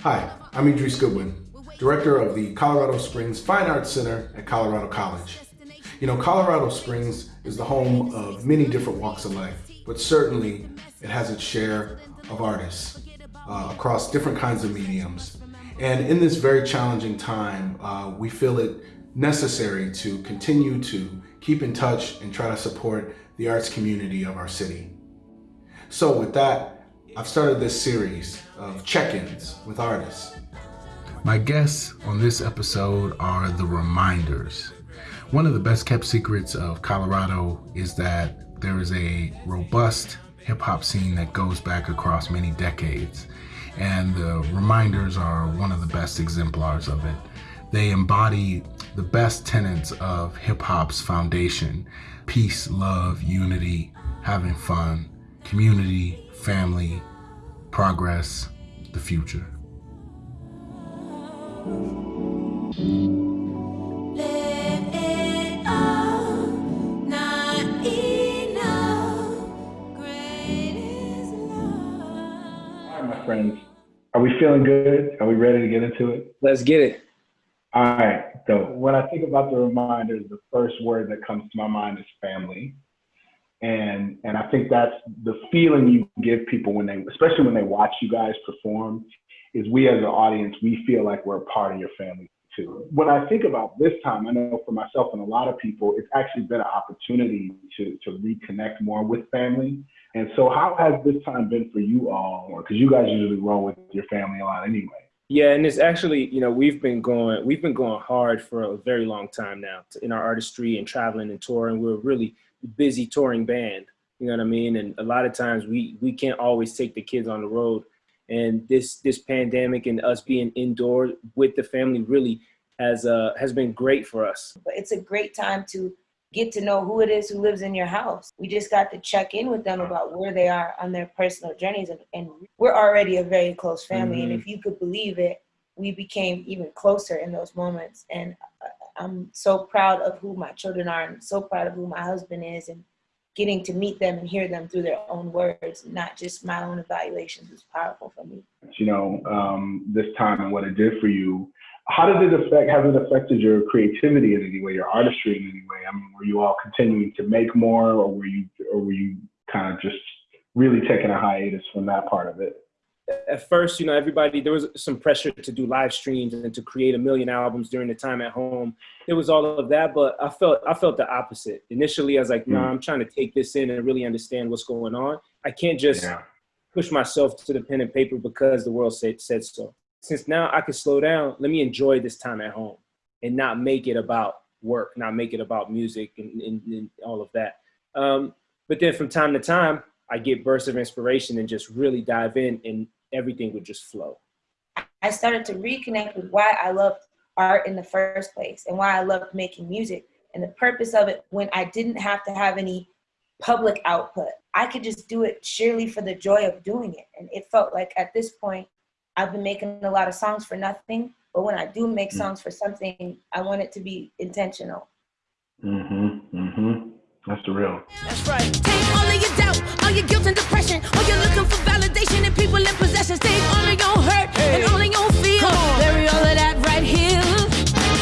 Hi, I'm Idris Goodwin, Director of the Colorado Springs Fine Arts Center at Colorado College. You know, Colorado Springs is the home of many different walks of life, but certainly it has its share of artists uh, across different kinds of mediums. And in this very challenging time, uh, we feel it necessary to continue to keep in touch and try to support the arts community of our city. So with that, I've started this series of check-ins with artists. My guests on this episode are the Reminders. One of the best kept secrets of Colorado is that there is a robust hip hop scene that goes back across many decades. And the Reminders are one of the best exemplars of it. They embody the best tenets of hip hop's foundation peace, love, unity, having fun, community, family, progress, the future. All right, my friends. Are we feeling good? Are we ready to get into it? Let's get it. All right. So when I think about the reminders, the first word that comes to my mind is family. And and I think that's the feeling you give people when they, especially when they watch you guys perform, is we as an audience, we feel like we're a part of your family too. When I think about this time, I know for myself and a lot of people, it's actually been an opportunity to to reconnect more with family and so, how has this time been for you all? Because you guys usually roll with your family a lot anyway. Yeah, and it's actually, you know, we've been going, we've been going hard for a very long time now in our artistry and traveling and touring. We're really busy touring band. You know what I mean? And a lot of times we we can't always take the kids on the road. And this this pandemic and us being indoors with the family really has uh has been great for us. But it's a great time to get to know who it is who lives in your house. We just got to check in with them about where they are on their personal journeys. And, and we're already a very close family. Mm-hmm. And if you could believe it, we became even closer in those moments. And I'm so proud of who my children are and so proud of who my husband is and getting to meet them and hear them through their own words, not just my own evaluations is powerful for me. You know, um, this time and what it did for you how did it affect, has it affected your creativity in any way, your artistry in any way? I mean, were you all continuing to make more or were you, or were you kind of just really taking a hiatus from that part of it? At first, you know, everybody, there was some pressure to do live streams and to create a million albums during the time at home. It was all of that, but I felt, I felt the opposite. Initially, I was like, no, nah, mm. I'm trying to take this in and really understand what's going on. I can't just yeah. push myself to the pen and paper because the world said, said so since now I can slow down, let me enjoy this time at home and not make it about work, not make it about music and, and, and all of that. Um, but then from time to time, I get bursts of inspiration and just really dive in and everything would just flow. I started to reconnect with why I loved art in the first place and why I loved making music and the purpose of it when I didn't have to have any public output. I could just do it sheerly for the joy of doing it. And it felt like at this point, I've been making a lot of songs for nothing, but when I do make mm. songs for something, I want it to be intentional. Mm-hmm. Mm-hmm. That's the real. That's right. Take all your doubt, all your guilt and depression, all you're looking for validation and people in possession. Take all of your hurt hey. and all of your fear. Bury all of that right here.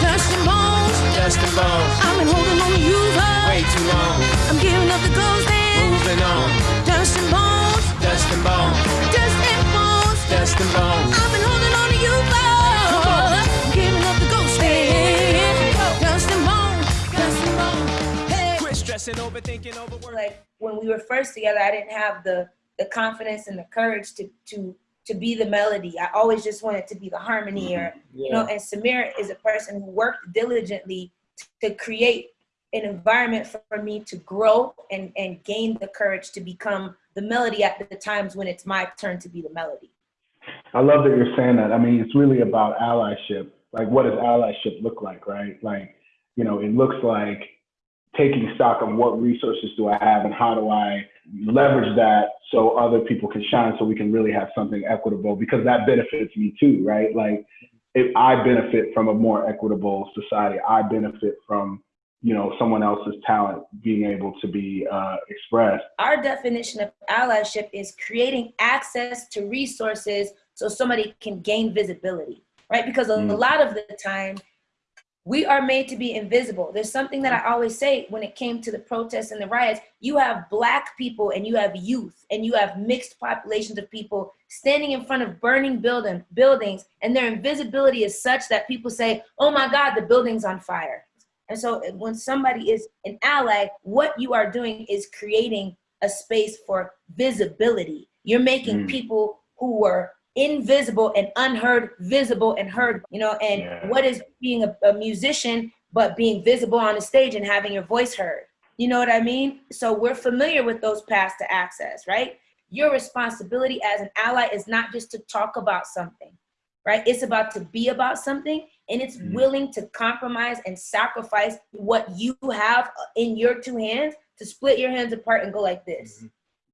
Dust and bones. Dust and bones. I've been holding on to you for way too long. I'm giving up the ghost and moving on. Dust and bones. Dust and bones. Dust and bones. Dust and bones. I've been holding on to you for. Giving up the ghost and dust and bones. Dust and bones. Hey. Quit stressing, overthinking, overworking. Like when we were first together, I didn't have the the confidence and the courage to to to be the melody. I always just wanted to be the harmony, mm-hmm. or yeah. you know. And Samir is a person who worked diligently to create an environment for me to grow and and gain the courage to become the melody at the times when it's my turn to be the melody. I love that you're saying that. I mean, it's really about allyship. Like, what does allyship look like, right? Like, you know, it looks like taking stock of what resources do I have and how do I leverage that so other people can shine so we can really have something equitable because that benefits me too, right? Like if I benefit from a more equitable society, I benefit from you know someone else's talent being able to be uh, expressed. Our definition of allyship is creating access to resources so somebody can gain visibility, right? Because a, Mm. a lot of the time, we are made to be invisible. There's something that I always say when it came to the protests and the riots. You have black people and you have youth and you have mixed populations of people standing in front of burning building buildings, and their invisibility is such that people say, "Oh my God, the building's on fire." And so uh, when somebody is an ally, what you are doing is creating a space for visibility. You're making Mm. people who were invisible and unheard visible and heard, you know, and Yeah. what is being a, a musician but being visible on the stage and having your voice heard? You know what I mean? So we're familiar with those paths to access, right? Your responsibility as an ally is not just to talk about something, right? It's about to be about something and it's Mhm. willing to compromise and sacrifice what you have in your two hands to split your hands apart and go like this.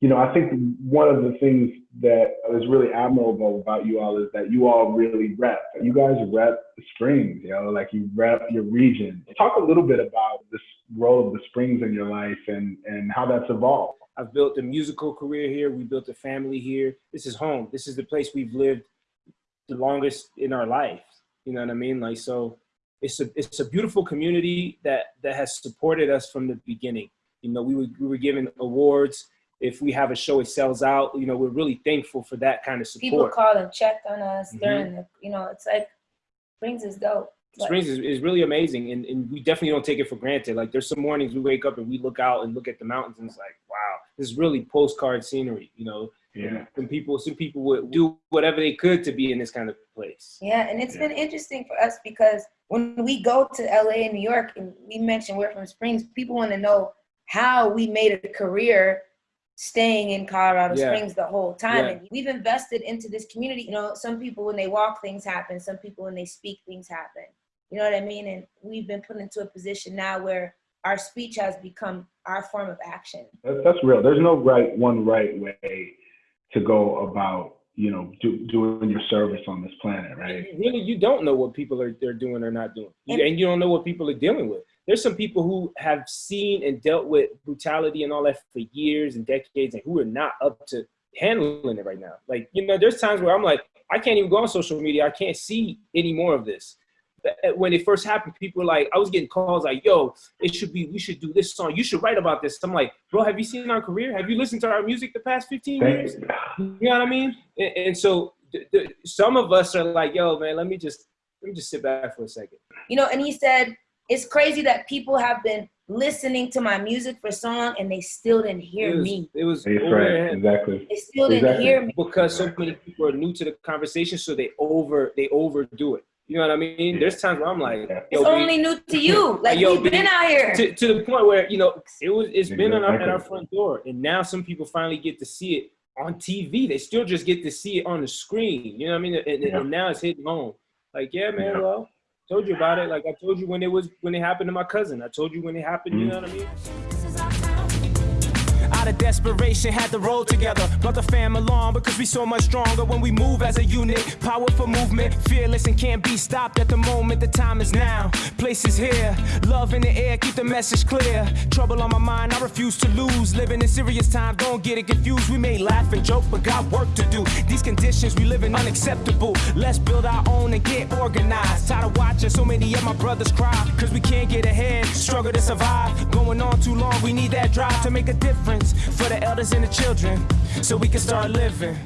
You know, I think one of the things that is really admirable about you all is that you all really rep. You guys rep the Springs, you know, like you rep your region. Talk a little bit about this role of the Springs in your life and, and how that's evolved. I've built a musical career here. We built a family here. This is home. This is the place we've lived the longest in our life. You know what I mean? Like so, it's a it's a beautiful community that that has supported us from the beginning. You know, we were we were given awards. If we have a show, it sells out. You know, we're really thankful for that kind of support People call and check on us Mhm. during the, you know, it's like Springs is dope. Like, Springs is, is really amazing, and, and we definitely don't take it for granted. Like there's some mornings we wake up and we look out and look at the mountains, and it's like, wow, this is really postcard scenery. You know, Yeah. some people some people would do whatever they could to be in this kind of place. Yeah, and it's Yeah. been interesting for us because when we go to LA and New York and we mention we're from Springs, people want to know how we made a career staying in Colorado Yeah. Springs the whole time. Yeah. And we've invested into this community. You know, some people when they walk, things happen. Some people when they speak, things happen. You know what I mean? And we've been put into a position now where our speech has become our form of action. That's, that's real. There's no right one right way to go about, you know, do, doing your service on this planet, right? Really, you don't know what people are they're doing or not doing, And- and you don't know what people are dealing with. There's some people who have seen and dealt with brutality and all that for years and decades, and who are not up to handling it right now. Like you know, there's times where I'm like, I can't even go on social media. I can't see any more of this. Uh, When it first happened, people were like, I was getting calls like, "Yo, it should be, we should do this song. You should write about this." I'm like, "Bro, have you seen our career? Have you listened to our music the past 15 years?" You know what I mean? And, and so th- th- some of us are like, yo, man, let me just let me just sit back for a second. You know, and he said, it's crazy that people have been listening to my music for so long and they still didn't hear it was, me. It was that's over right. their Exactly. They still didn't Exactly. hear me. because so many people are new to the conversation, so they over they overdo it. You know what I mean? Yeah. There's times where I'm like, It's yo, only new to you. Like Yo, we've B, been out here. to, to the point where you know it was it's been on our, at our front door and now some people finally get to see it on tv they still just get to see it on the screen you know what i mean and, and- Yeah. and now it's hitting home like yeah man Yeah. well told you about it. Like i told you when it was when it happened to my cousin. I told you when it happened you know what i mean Out of desperation, had to roll together. Brought the fam along because we so much stronger when we move as a unit. Powerful movement, fearless and can't be stopped at the moment. The time is now. Place is here. Love in the air, keep the message clear. Trouble on my mind, I refuse to lose. Living in serious times, don't get it confused. We may laugh and joke, but got work to do. These conditions we live in unacceptable. Let's build our own and get organized. Tired of watching so many of my brothers cry. Cause we can't get ahead, struggle to survive. Going on too long, we need that drive to make a difference for the elders and the children. So we can start living.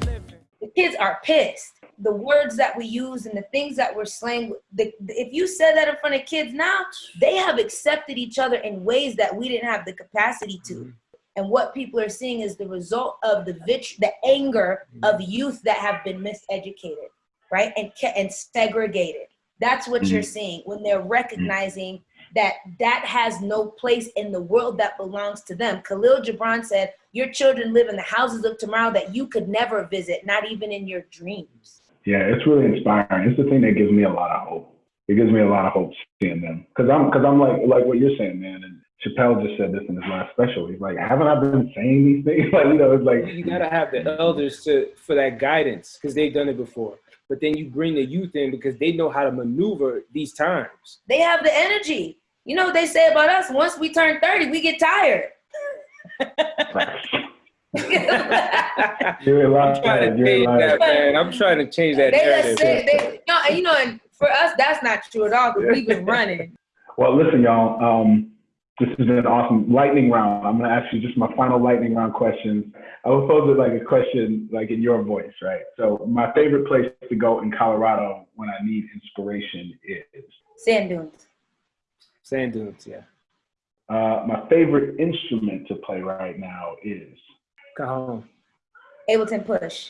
The kids are pissed. The words that we use and the things that we're slaying. The, if you said that in front of kids now, they have accepted each other in ways that we didn't have the capacity to. Mm-hmm. And what people are seeing is the result of the vit- the anger mm-hmm. of youth that have been miseducated, right? And ke- and segregated. That's what you're mm-hmm. seeing when they're recognizing that that has no place in the world that belongs to them. Khalil Gibran said, "Your children live in the houses of tomorrow that you could never visit, not even in your dreams." Yeah, it's really inspiring. It's the thing that gives me a lot of hope. It gives me a lot of hope seeing them because I'm because I'm like like what you're saying, man. And Chappelle just said this in his last special. He's like, haven't I been saying these things? Like you know, it's like you gotta have the elders to for that guidance because they've done it before but then you bring the youth in because they know how to maneuver these times They have the energy. You know what they say about us? Once we turn 30, we get tired. You're I'm alive. trying to You're change alive. that, man. I'm trying to change that they narrative. just say they, no, and you know, and for us that's not true at all because we've been running. Well, listen, y'all. Um, this has been an awesome lightning round. I'm gonna ask you just my final lightning round questions. I will pose it like a question, like in your voice, right? So, my favorite place to go in Colorado when I need inspiration is. Sand dunes. Sand dunes, yeah. Uh, my favorite instrument to play right now is. Cajon. Ableton Push.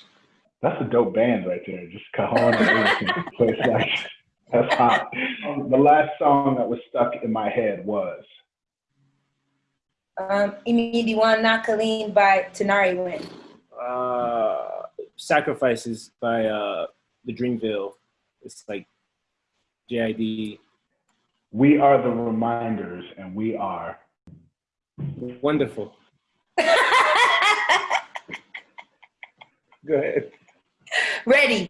That's a dope band right there. Just Cajon and Ableton. So like that's hot. Um, the last song that was stuck in my head was. Um, Imi Diwan Nakaleen by Tinariwen. Uh, Sacrifices by uh, the Dreamville. It's like JID. We are the reminders, and we are. Wonderful. Go ahead. Ready.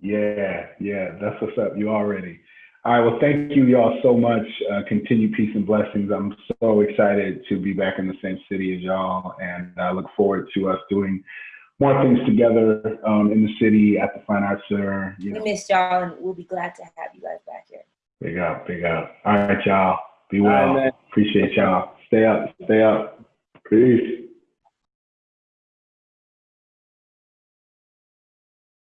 Yeah, yeah, that's what's up. You all ready. All right. Well, thank you, y'all, so much. Uh, continue peace and blessings. I'm so excited to be back in the same city as y'all, and I look forward to us doing more things together um, in the city at the Fine Arts Center. You We know, missed y'all and we'll be glad to have you guys back here. Big up, big up. All right, y'all. Be well. man. Appreciate y'all. Stay up, stay up. Peace.